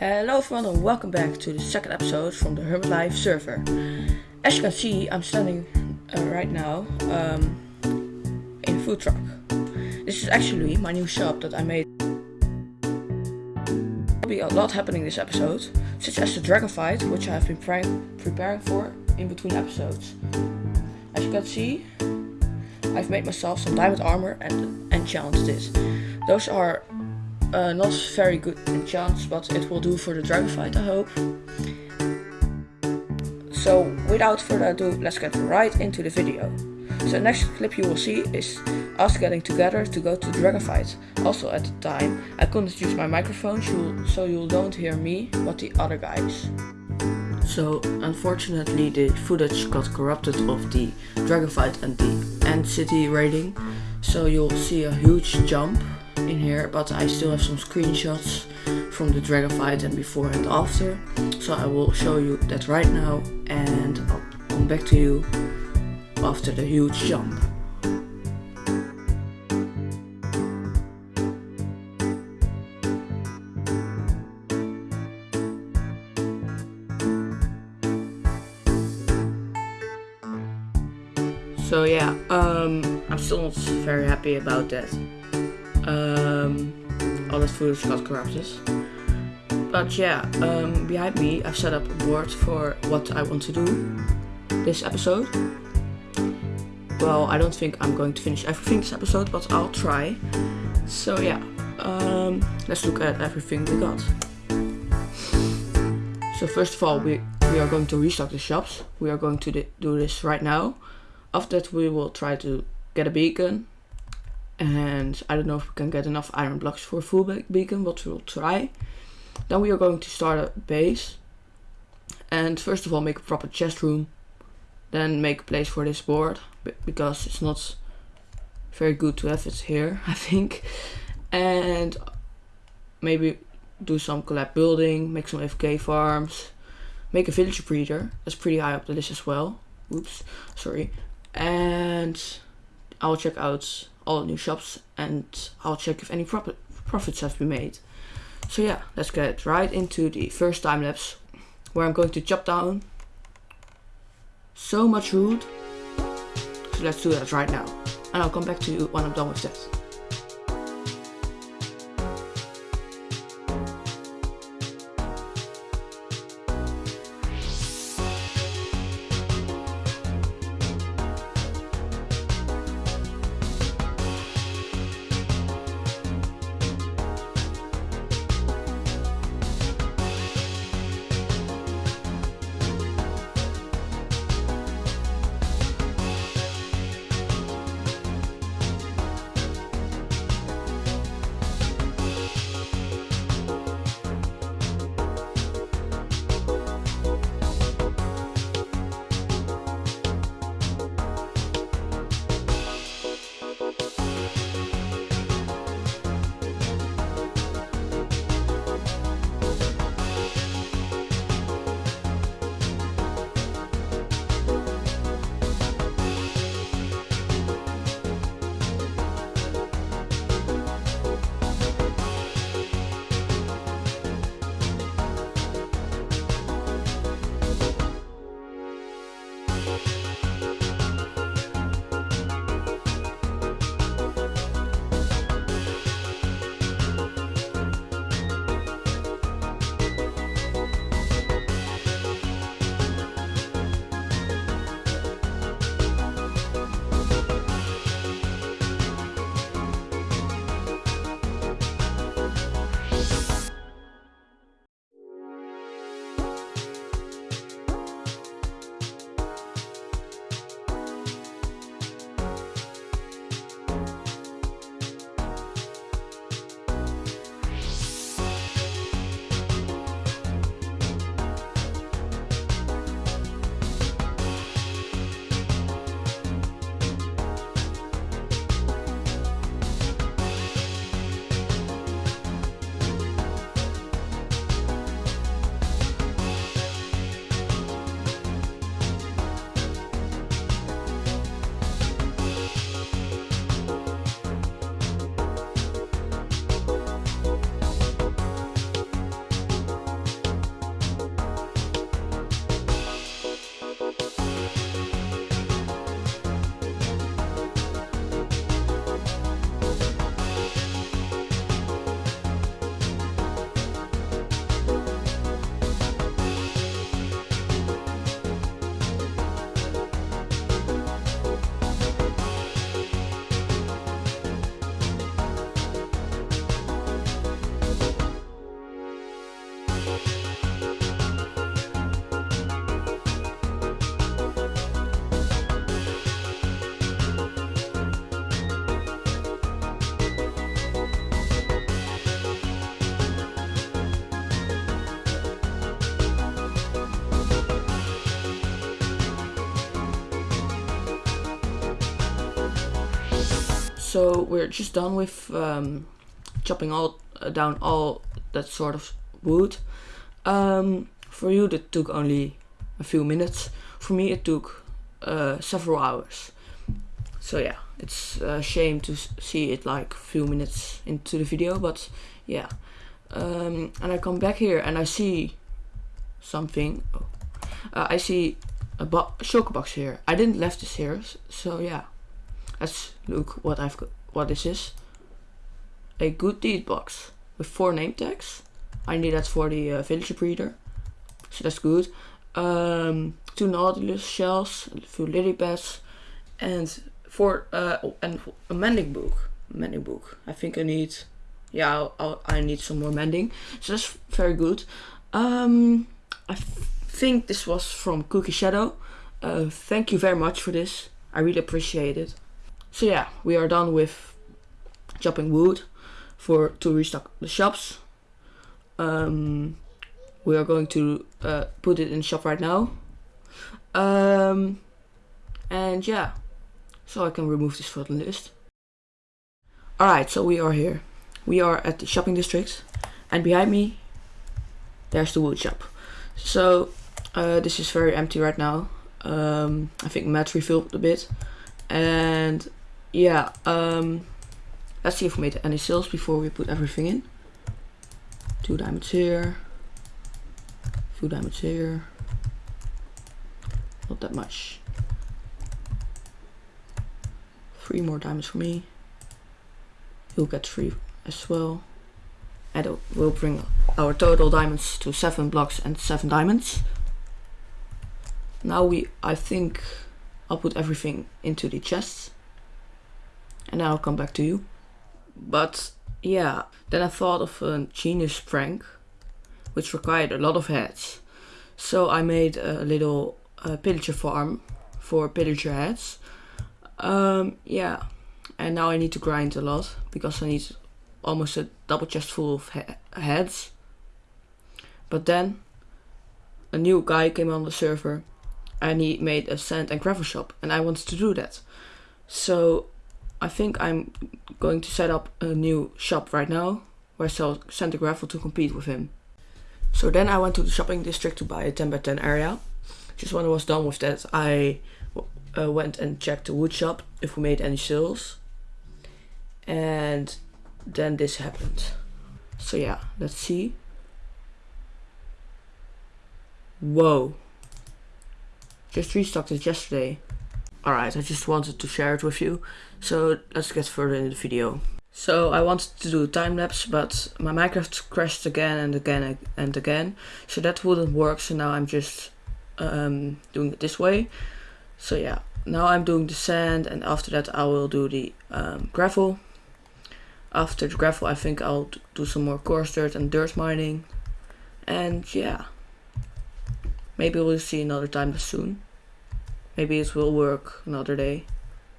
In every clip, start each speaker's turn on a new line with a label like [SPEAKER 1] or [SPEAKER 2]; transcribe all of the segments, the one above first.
[SPEAKER 1] Hello everyone and welcome back to the second episode from the Hermit Life server. As you can see, I'm standing uh, right now um, in a food truck. This is actually my new shop that I made. There'll be a lot happening this episode, such as the dragon fight, which I have been pre preparing for in between episodes. As you can see, I've made myself some diamond armor and enchanted it. Those are uh, not very good enchants, but it will do for the dragon fight, I hope. So, without further ado, let's get right into the video. So the next clip you will see is us getting together to go to dragon fight. Also at the time, I couldn't use my microphone, so you don't hear me, but the other guys. So, unfortunately, the footage got corrupted of the dragon fight and the end city raiding. So you'll see a huge jump in here, but I still have some screenshots from the dragon fight and before and after. So I will show you that right now and I'll come back to you after the huge jump. So yeah, um, I'm still not very happy about that. Um, all that footage got corrupted. But yeah, um, behind me I've set up a board for what I want to do this episode. Well, I don't think I'm going to finish everything this episode, but I'll try. So yeah, um, let's look at everything we got. So first of all, we, we are going to restock the shops. We are going to do this right now. After that we will try to get a beacon. And I don't know if we can get enough iron blocks for a full beacon, but we'll try. Then we are going to start a base. And first of all make a proper chest room. Then make a place for this board. Because it's not very good to have it here, I think. And maybe do some collab building, make some FK farms, make a villager breeder. That's pretty high up the list as well. Oops, sorry and I'll check out all new shops and I'll check if any profit profits have been made. So yeah, let's get right into the first time lapse where I'm going to chop down so much wood. So let's do that right now. And I'll come back to you when I'm done with that. So we're just done with um, chopping all uh, down all that sort of wood. Um, for you that took only a few minutes. For me it took uh, several hours. So yeah, it's a shame to see it like few minutes into the video, but yeah. Um, and I come back here and I see something. Oh. Uh, I see a shulker box here. I didn't left this here, so yeah. Let's look what I've got. What this is. A good deed box with four name tags. I need that for the uh, villager breeder, so that's good. Um, two nautilus shells, a few lily pads, and for uh, and a mending book. Mending book. I think I need. Yeah, I'll, I'll, i need some more mending. So that's very good. Um, I think this was from Cookie Shadow. Uh, thank you very much for this. I really appreciate it. So yeah, we are done with chopping wood for to restock the shops. Um, we are going to uh, put it in shop right now. Um, and yeah, so I can remove this from the list. Alright, so we are here. We are at the shopping district and behind me there's the wood shop. So uh, this is very empty right now. Um, I think Matt refilled a bit and yeah, um, let's see if we made any sales before we put everything in. Two diamonds here, few diamonds here, not that much. Three more diamonds for me. You'll get three as well. And it will bring our total diamonds to seven blocks and seven diamonds. Now we, I think, I'll put everything into the chests and I'll come back to you. But yeah, then I thought of a genius prank, which required a lot of heads. So I made a little uh, pillager farm for pillager heads. Um, yeah, and now I need to grind a lot because I need almost a double chest full of he heads. But then a new guy came on the server and he made a sand and gravel shop and I wanted to do that. So I think I'm going to set up a new shop right now where I sell sand and gravel to compete with him. So then I went to the shopping district to buy a 10 by 10 area. Just when I was done with that, I uh, went and checked the wood shop if we made any sales. And then this happened. So yeah, let's see. Whoa. Just restocked it yesterday. Alright, I just wanted to share it with you. So let's get further in the video. So I wanted to do time lapse, but my Minecraft crashed again and again and again. So that wouldn't work, so now I'm just um, doing it this way. So yeah, now I'm doing the sand and after that I will do the um, gravel. After the gravel I think I'll do some more coarse dirt and dirt mining. And yeah, maybe we'll see another time soon. Maybe it will work another day.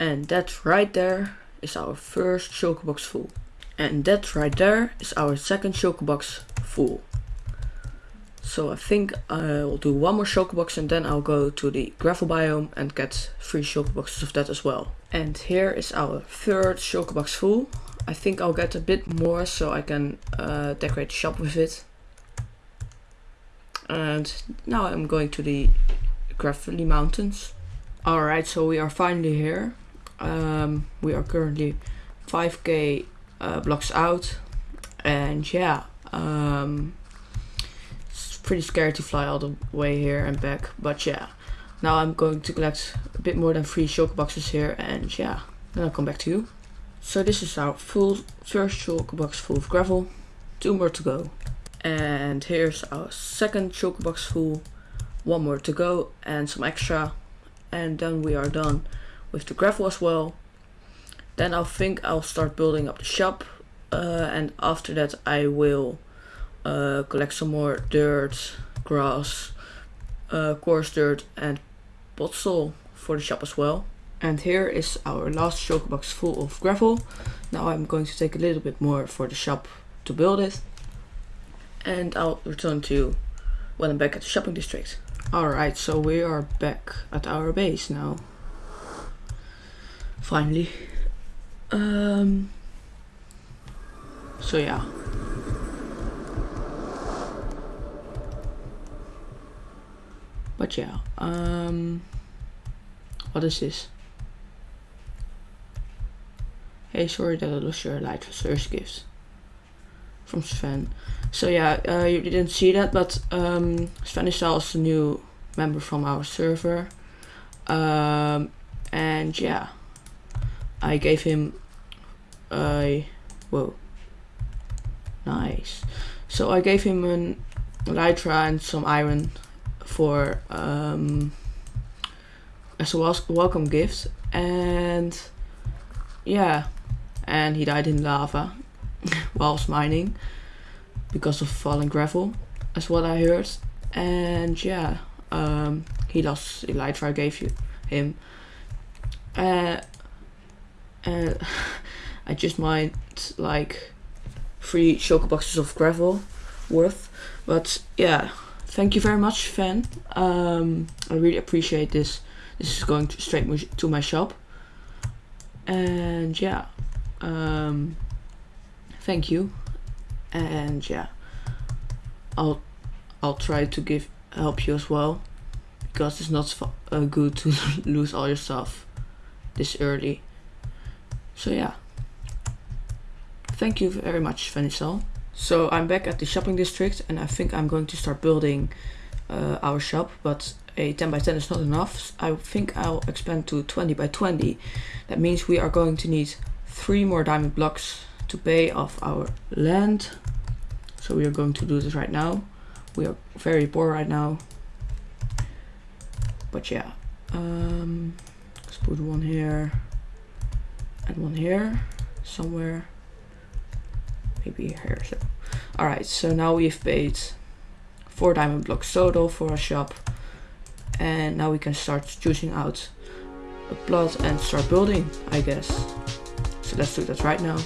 [SPEAKER 1] And that right there is our first shulker box full. And that right there is our second shulker box full. So I think I will do one more shulker box and then I'll go to the gravel biome and get three shulker boxes of that as well. And here is our third shulker box full. I think I'll get a bit more so I can uh, decorate the shop with it. And now I'm going to the Gravelly Mountains. Alright, so we are finally here. Um, we are currently 5k uh, blocks out. And yeah, um, it's pretty scary to fly all the way here and back. But yeah, now I'm going to collect a bit more than three shulker boxes here. And yeah, then I'll come back to you. So this is our full first shulker box full of gravel. Two more to go. And here's our second shulker box full. One more to go and some extra and then we are done with the gravel as well. Then I think I'll start building up the shop uh, and after that I will uh, collect some more dirt, grass, uh, coarse dirt and podzol for the shop as well. And here is our last shulker box full of gravel. Now I'm going to take a little bit more for the shop to build it. And I'll return to when I'm back at the shopping district. Alright, so we are back at our base now. Finally. Um, so yeah. But yeah, um, what is this? Hey, sorry that I lost your light first gifts from Sven. So yeah, uh, you didn't see that, but um, Sven is also a new member from our server. Um, and yeah, I gave him a whoa, nice. So I gave him an elytra and some iron for um, as a welcome gift, and yeah, and he died in lava whilst mining because of falling gravel, as what I heard. And yeah, um, he lost elytra I gave you him. Uh, and I just mined like three shulker boxes of gravel worth. But yeah, thank you very much, fan. Um, I really appreciate this. This is going to straight to my shop. And yeah, um, thank you. And yeah, I'll I'll try to give help you as well because it's not uh, good to lose all your stuff this early. So yeah. Thank you very much, Vanisal. So I'm back at the shopping district and I think I'm going to start building uh, our shop, but a 10 by 10 is not enough. I think I'll expand to 20 by 20. That means we are going to need three more diamond blocks to pay off our land. So we are going to do this right now. We are very poor right now. But yeah, um, let's put one here and one here somewhere. Maybe here. So, all right. So now we've paid four diamond blocks total for our shop, and now we can start choosing out a plot and start building. I guess. So let's do that right now.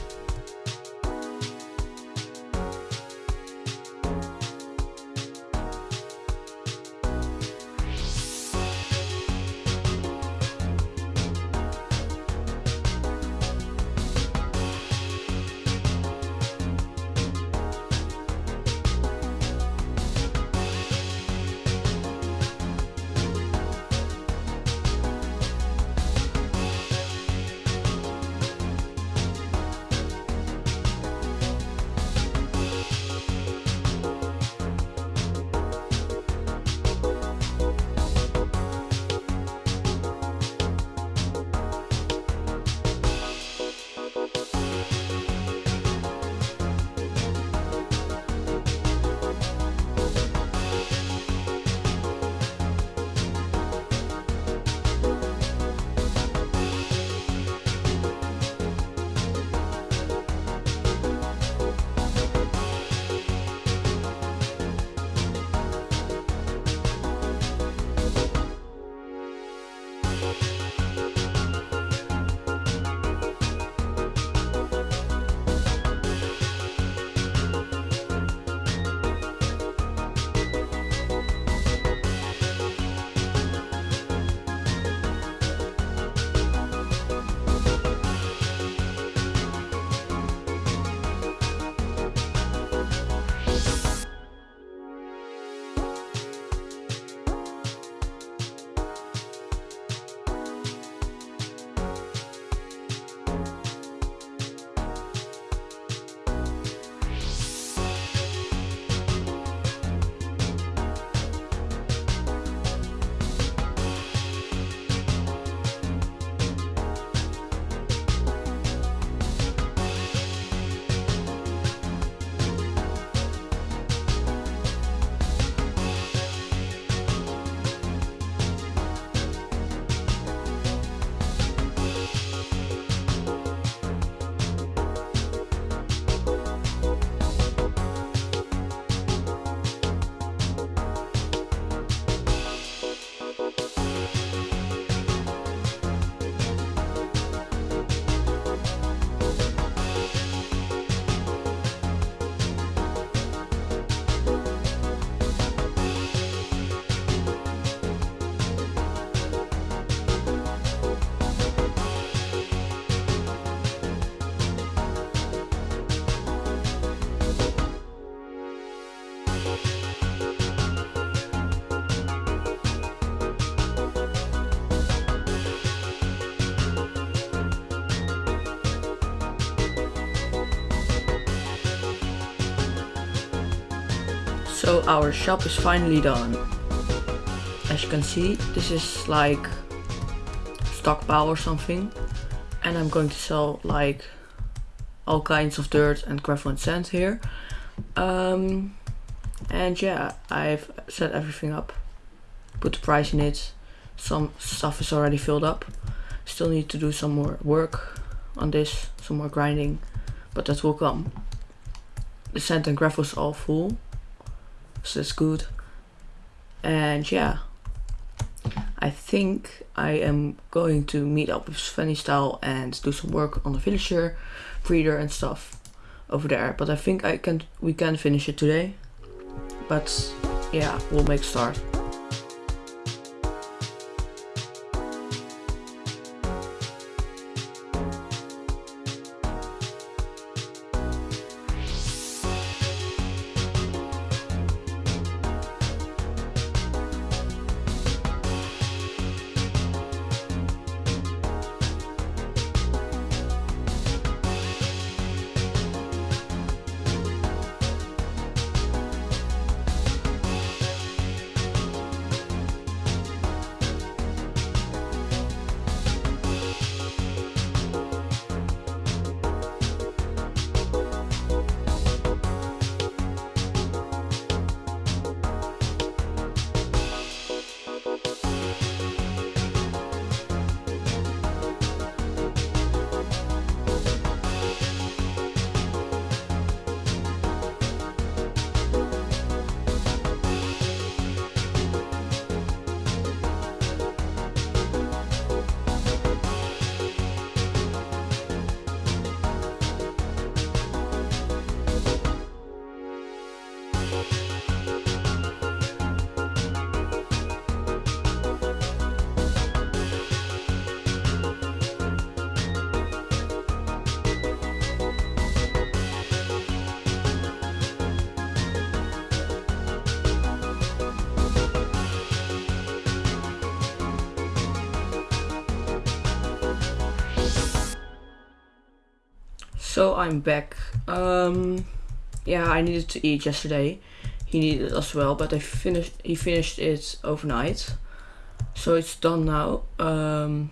[SPEAKER 1] So our shop is finally done. As you can see, this is like stockpile or something. And I'm going to sell like all kinds of dirt and gravel and sand here. Um, and yeah, I've set everything up. Put the price in it. Some stuff is already filled up. Still need to do some more work on this, some more grinding, but that will come. The sand and gravel is all full, so that's good. And yeah, I think I am going to meet up with Svenny Style and do some work on the villager, breeder and stuff over there. But I think I can we can finish it today. But yeah, we'll make start. So I'm back. Um, yeah, I needed to eat yesterday. He needed it as well, but I finished. He finished it overnight, so it's done now. Um,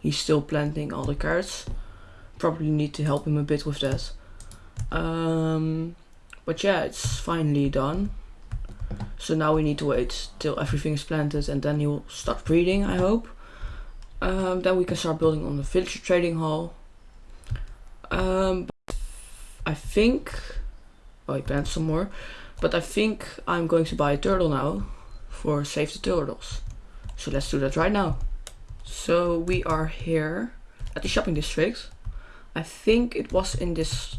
[SPEAKER 1] he's still planting all the carrots. Probably need to help him a bit with that. Um, but yeah, it's finally done. So now we need to wait till everything is planted and then he'll start breeding, I hope. Um, then we can start building on the villager trading hall. Um, I think. I planned some more. But I think I'm going to buy a turtle now for Save the Turtles. So let's do that right now. So we are here at the shopping district. I think it was in this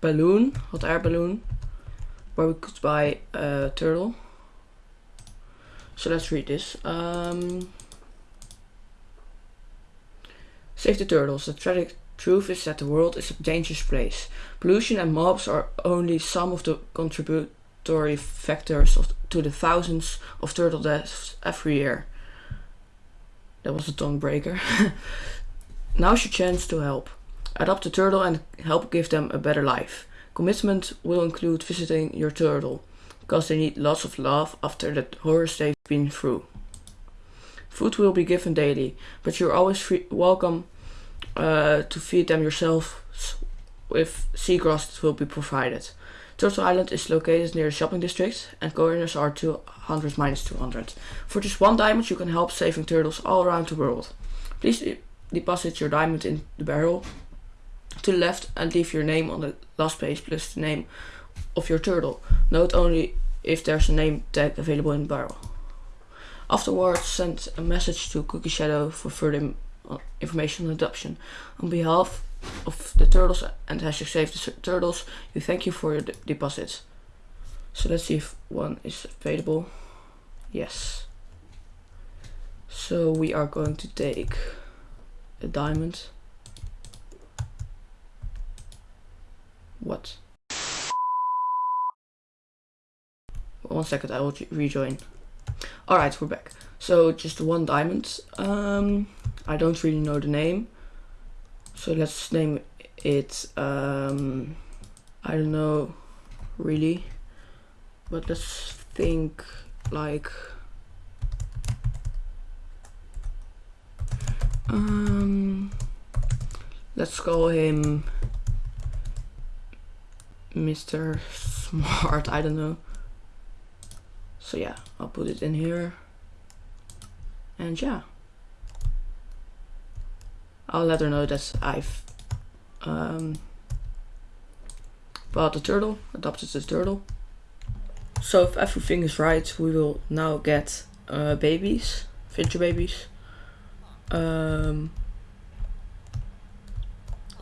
[SPEAKER 1] balloon, hot air balloon, where we could buy a turtle. So let's read this. Um, Save the turtles. The tragic Truth is that the world is a dangerous place. Pollution and mobs are only some of the contributory factors of, to the thousands of turtle deaths every year. That was a tongue breaker. Now's your chance to help. Adopt a turtle and help give them a better life. Commitment will include visiting your turtle, because they need lots of love after the horrors they've been through. Food will be given daily, but you're always free- welcome uh, to feed them yourself with seagrass will be provided. Turtle Island is located near the shopping district and coordinates are 200 minus 200. For just one diamond you can help saving turtles all around the world. Please de deposit your diamond in the barrel to the left and leave your name on the last page plus the name of your turtle. Note only if there's a name tag available in the barrel. Afterwards send a message to Cookie Shadow for further information on adoption. On behalf of the turtles and hashtag save the turtles, we thank you for your de deposits. So let's see if one is available. Yes. So we are going to take a diamond. What? One second, I will rejoin. Alright, we're back. So just one diamond. Um, I don't really know the name. So let's name it, um, I don't know, really. but let's think like um let's call him Mr. Smart, I don't know. So yeah, I'll put it in here. And yeah. I'll let her know that I've um, bought a turtle, adopted the turtle. So if everything is right, we will now get uh, babies, future babies. Um,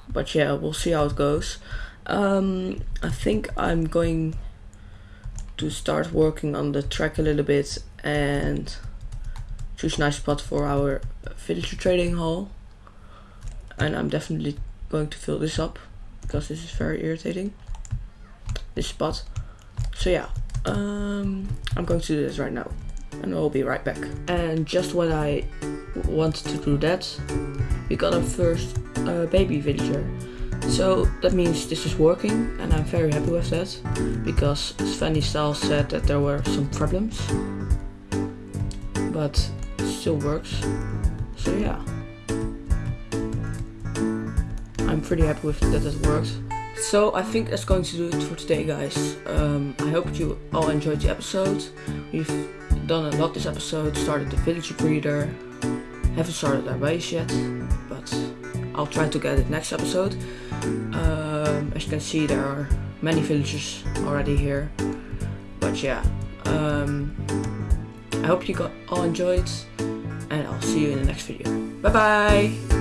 [SPEAKER 1] but yeah, we'll see how it goes. Um, I think I'm going to start working on the track a little bit and choose a nice spot for our villager trading hall. And I'm definitely going to fill this up because this is very irritating. This spot. So yeah, um, I'm going to do this right now and I'll be right back. And just when I wanted to do that, we got our first uh, baby villager. So that means this is working and I'm very happy with that because Svenny Stahl said that there were some problems but it still works so yeah I'm pretty happy with that it worked so I think that's going to do it for today guys um, I hope you all enjoyed the episode we've done a lot this episode started the Village breeder haven't started our base yet but I'll try to get it next episode um, as you can see there are many villagers already here. But yeah, um, I hope you got all enjoyed and I'll see you in the next video. Bye bye!